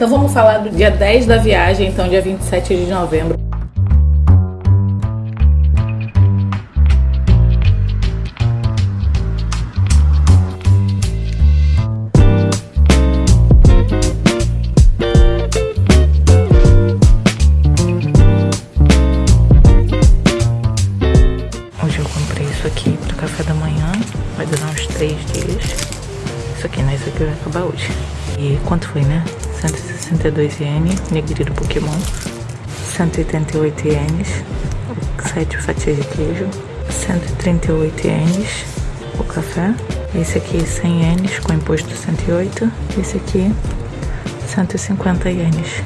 Então vamos falar do dia 10 da viagem, então dia 27 de novembro. Hoje eu comprei isso aqui para café da manhã, vai durar uns 3 dias. Isso aqui, né? Isso aqui vai acabar hoje. E quanto foi, né? 162 ienes, nigiri do Pokémon. 188 ienes, 7 fatias de queijo. 138 ienes, o café. Esse aqui 100 ienes com imposto 108. Esse aqui 150 ienes.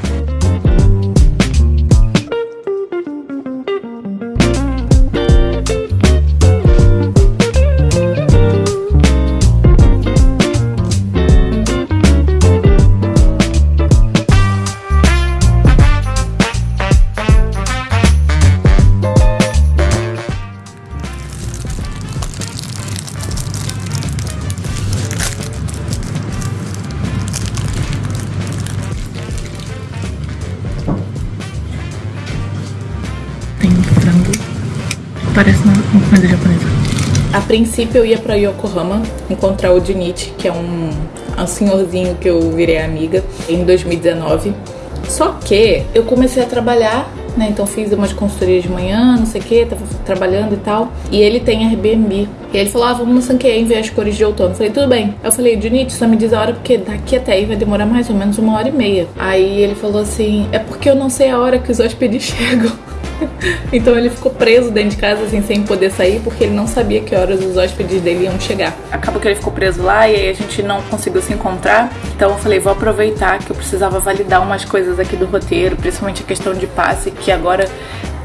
Parece uma comida japonesa. A princípio eu ia pra Yokohama encontrar o Junichi, que é um, um senhorzinho que eu virei amiga em 2019. Só que eu comecei a trabalhar, né? Então fiz umas consultorias de manhã, não sei o que, tava trabalhando e tal. E ele tem Airbnb. E ele falou: Ah, vamos no Sankei ver as cores de outono. Eu falei, tudo bem. Eu falei, Junichi, só me diz a hora, porque daqui até aí vai demorar mais ou menos uma hora e meia. Aí ele falou assim: É porque eu não sei a hora que os hóspedes chegam. Então ele ficou preso dentro de casa, assim, sem poder sair, porque ele não sabia que horas os hóspedes dele iam chegar. Acabou que ele ficou preso lá e aí a gente não conseguiu se encontrar. Então eu falei, vou aproveitar que eu precisava validar umas coisas aqui do roteiro, principalmente a questão de passe, que agora,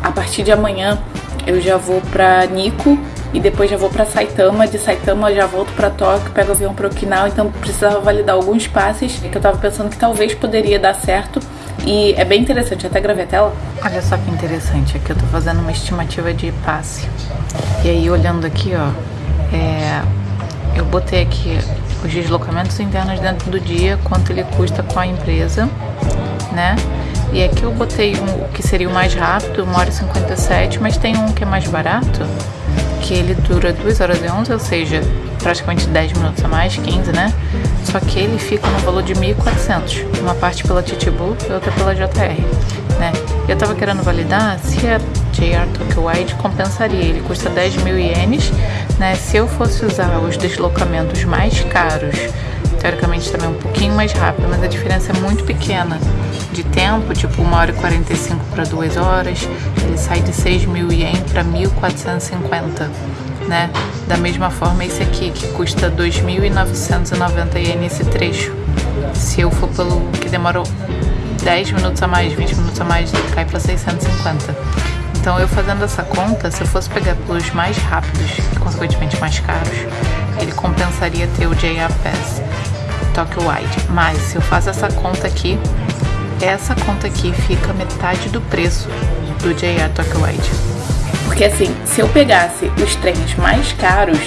a partir de amanhã, eu já vou pra Nico e depois já vou pra Saitama. De Saitama eu já volto pra Tóquio, pego avião pra Okinawa, então precisava validar alguns passes que eu tava pensando que talvez poderia dar certo. E é bem interessante, até gravei a tela. Olha só que interessante, aqui eu tô fazendo uma estimativa de passe. E aí olhando aqui, ó, é, eu botei aqui os deslocamentos internos dentro do dia, quanto ele custa com a empresa, né? E aqui eu botei um, que seria o mais rápido, 1 hora e 57, mas tem um que é mais barato, que ele dura 2 horas e 11, ou seja, praticamente 10 minutos a mais, 15, né? Só que ele fica no valor de 1.400, uma parte pela Titibu e outra pela JR, né? Eu tava querendo validar se a JR Tokyo Wide compensaria, ele custa 10 mil ienes, né? Se eu fosse usar os deslocamentos mais caros, teoricamente também um pouquinho mais rápido, mas a diferença é muito pequena de tempo, tipo 1 hora e 45 para 2 horas, ele sai de 6 mil ien para 1.450, né? Da mesma forma esse aqui, que custa 2.990 ien esse trecho. Se eu for pelo que demorou 10 minutos a mais, 20 minutos a mais, cai para 650. Então eu fazendo essa conta, se eu fosse pegar pelos mais rápidos e consequentemente mais caros, ele compensaria ter o JR Pass Tokyo Wide. Mas se eu faço essa conta aqui, essa conta aqui fica metade do preço do JR Tokyo Wide. Porque assim, se eu pegasse os trens mais caros,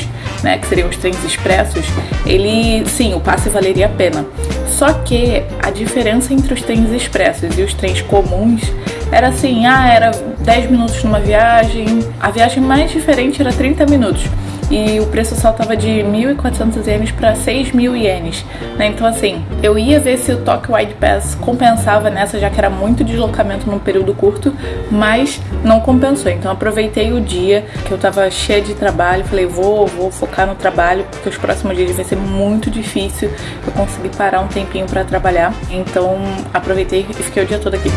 né, que seriam os trens expressos, ele, sim, o passe valeria a pena. Só que a diferença entre os trens expressos e os trens comuns era assim, ah, era 10 minutos numa viagem, a viagem mais diferente era 30 minutos. E o preço saltava de 1.400 ienes para 6.000 ienes, né? Então assim, eu ia ver se o Tokyo Wide Pass compensava nessa, já que era muito deslocamento num período curto, mas não compensou. Então aproveitei o dia que eu tava cheia de trabalho, falei, vou, vou focar no trabalho, porque os próximos dias vai ser muito difícil eu conseguir parar um tempinho para trabalhar. Então aproveitei e fiquei o dia todo aqui.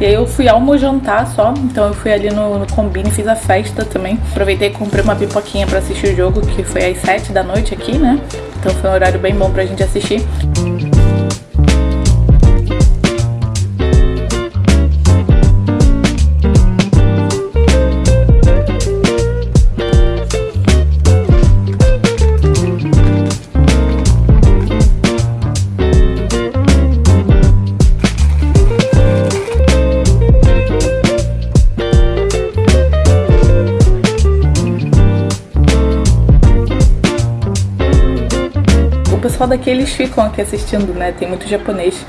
E aí eu fui almojantar só, então eu fui ali no, no Combine, fiz a festa também. Aproveitei e comprei uma pipoquinha pra assistir o jogo, que foi às 7 da noite aqui, né? Então foi um horário bem bom pra gente assistir. Pessoal daqui eles ficam aqui assistindo, né? Tem muito japonês.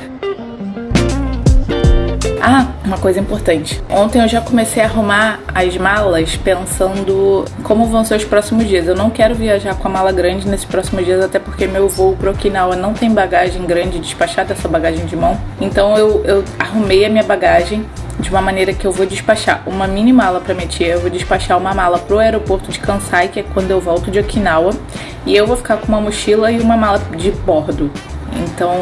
Ah, uma coisa importante. Ontem eu já comecei a arrumar as malas pensando como vão ser os próximos dias. Eu não quero viajar com a mala grande nesses próximos dias, até porque meu voo pro Okinawa não tem bagagem grande despachada, essa bagagem de mão. Então eu, eu arrumei a minha bagagem de uma maneira que eu vou despachar uma mini mala para minha tia, eu vou despachar uma mala pro aeroporto de Kansai, que é quando eu volto de Okinawa, e eu vou ficar com uma mochila e uma mala de bordo. Então,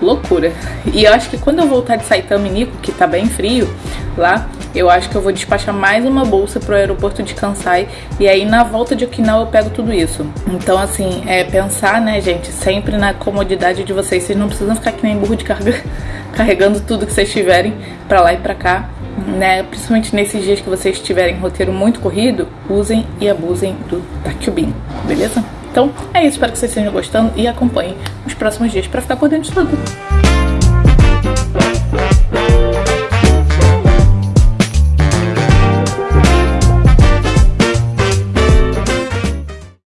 loucura. E eu acho que quando eu voltar de Saitama e Nico, que tá bem frio lá, eu acho que eu vou despachar mais uma bolsa pro aeroporto de Kansai e aí na volta de Okinawa eu pego tudo isso. Então, assim, é pensar, né, gente, sempre na comodidade de vocês. Vocês não precisam ficar que nem burro de carga carregando tudo que vocês tiverem para lá e para cá. Né, principalmente nesses dias que vocês tiverem roteiro muito corrido, usem e abusem do Takubin, beleza? Então é isso, espero que vocês estejam gostando e acompanhem os próximos dias para ficar por dentro de tudo.